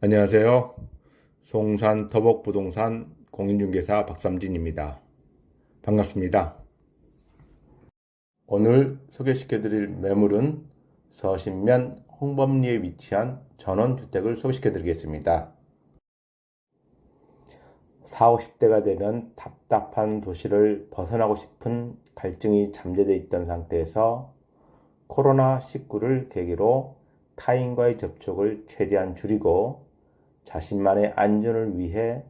안녕하세요. 송산 터벅부동산 공인중개사 박삼진입니다. 반갑습니다. 오늘 소개시켜 드릴 매물은 서신면 홍범리에 위치한 전원주택을 소개시켜 드리겠습니다. 40, 50대가 되면 답답한 도시를 벗어나고 싶은 갈증이 잠재되어 있던 상태에서 코로나19를 계기로 타인과의 접촉을 최대한 줄이고 자신만의 안전을 위해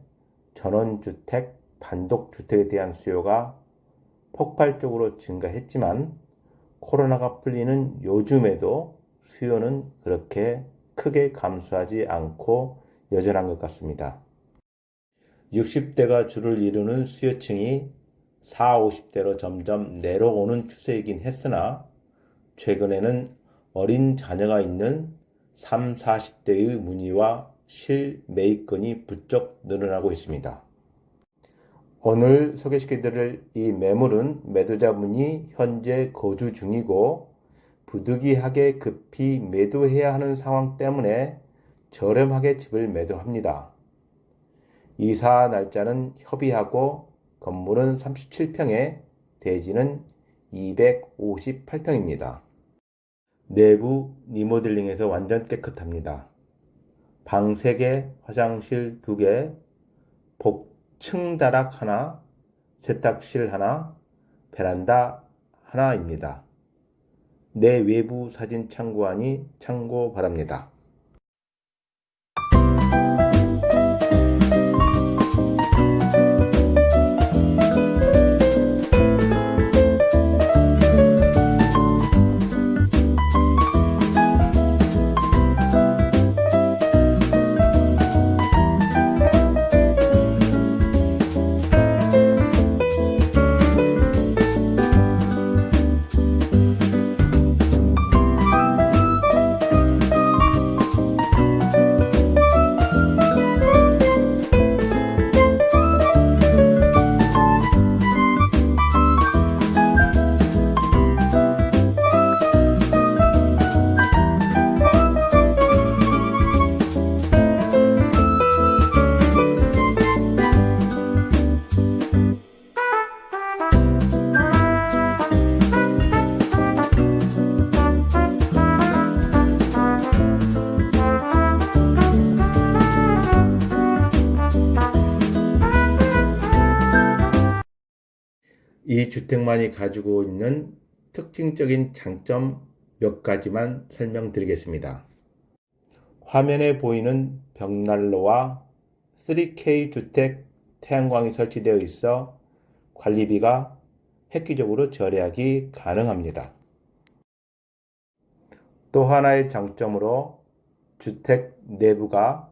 전원주택, 단독주택에 대한 수요가 폭발적으로 증가했지만 코로나가 풀리는 요즘에도 수요는 그렇게 크게 감소하지 않고 여전한 것 같습니다. 60대가 주를 이루는 수요층이 40, 50대로 점점 내려오는 추세이긴 했으나 최근에는 어린 자녀가 있는 3, 40대의 문의와 실매입건이 부쩍 늘어나고 있습니다. 오늘 소개시켜드릴 이 매물은 매도자분이 현재 거주 중이고 부득이하게 급히 매도해야 하는 상황 때문에 저렴하게 집을 매도합니다. 이사 날짜는 협의하고 건물은 37평에 대지는 258평입니다. 내부 리모델링에서 완전 깨끗합니다. 방 3개, 화장실 2개, 복층 다락 하나, 세탁실 하나, 베란다 하나입니다. 내 외부 사진 참고하니 참고 바랍니다. 이 주택만이 가지고 있는 특징적인 장점 몇 가지만 설명드리겠습니다. 화면에 보이는 벽난로와 3K 주택 태양광이 설치되어 있어 관리비가 획기적으로 절약이 가능합니다. 또 하나의 장점으로 주택 내부가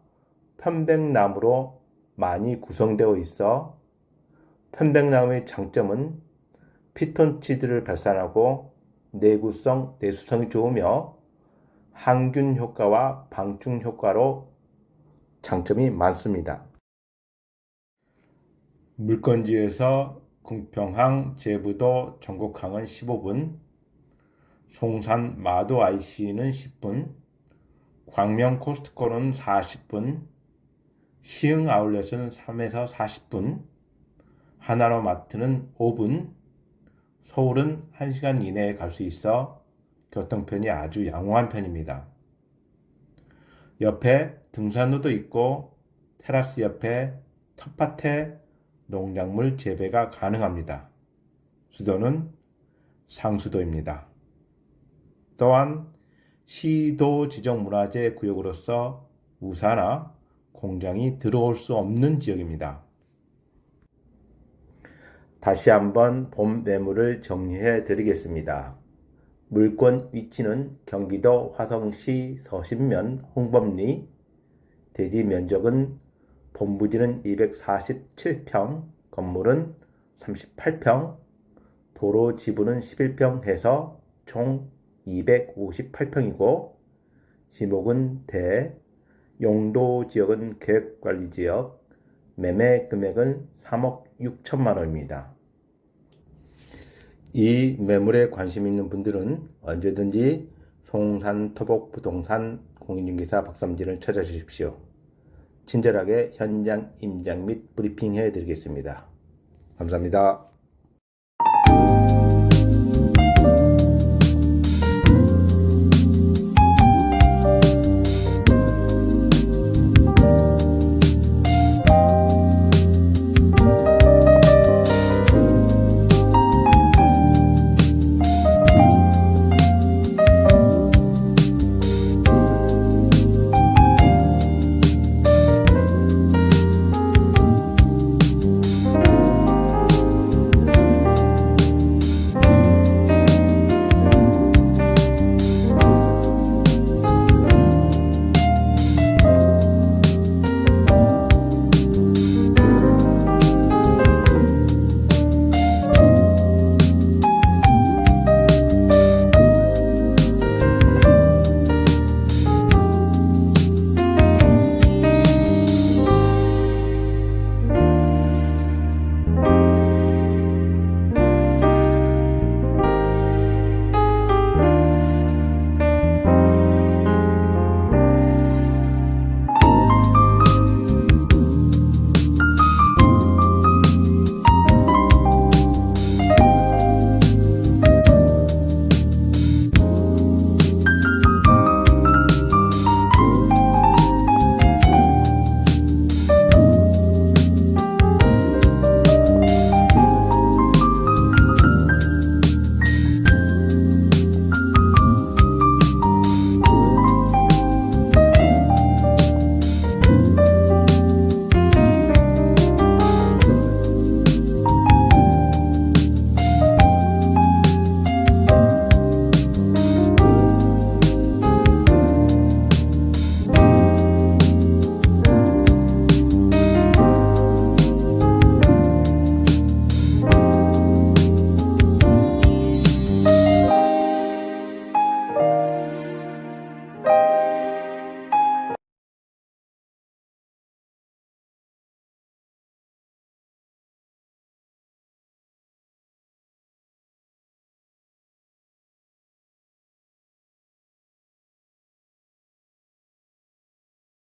편백나무로 많이 구성되어 있어 편백나무의 장점은 피톤치드를 발산하고 내구성, 내수성이 좋으며 항균 효과와 방충 효과로 장점이 많습니다. 물건지에서 궁평항, 제부도, 전곡항은 15분, 송산 마도 IC는 10분, 광명 코스트코는 40분, 시흥 아울렛은 3에서 40분, 하나로 마트는 5분, 서울은 1시간 이내에 갈 수 있어 교통편이 아주 양호한 편입니다. 옆에 등산로도 있고 테라스 옆에 텃밭에 농작물 재배가 가능합니다. 수도는 상수도입니다. 또한 시도 지정 문화재 구역으로서 우사나 공장이 들어올 수 없는 지역입니다. 다시 한번 본 매물을 정리해 드리겠습니다. 물건 위치는 경기도 화성시 서신면 홍범리 대지 면적은 본부지는 247평, 건물은 38평, 도로 지분은 11평 해서 총 258평이고 지목은 대, 용도 지역은 계획관리지역, 매매 금액은 3억 6천만 원입니다. 이 매물에 관심 있는 분들은 언제든지 송산 토복 부동산 공인중개사 박삼진을 찾아주십시오. 친절하게 현장 임장 및 브리핑 해 드리겠습니다. 감사합니다.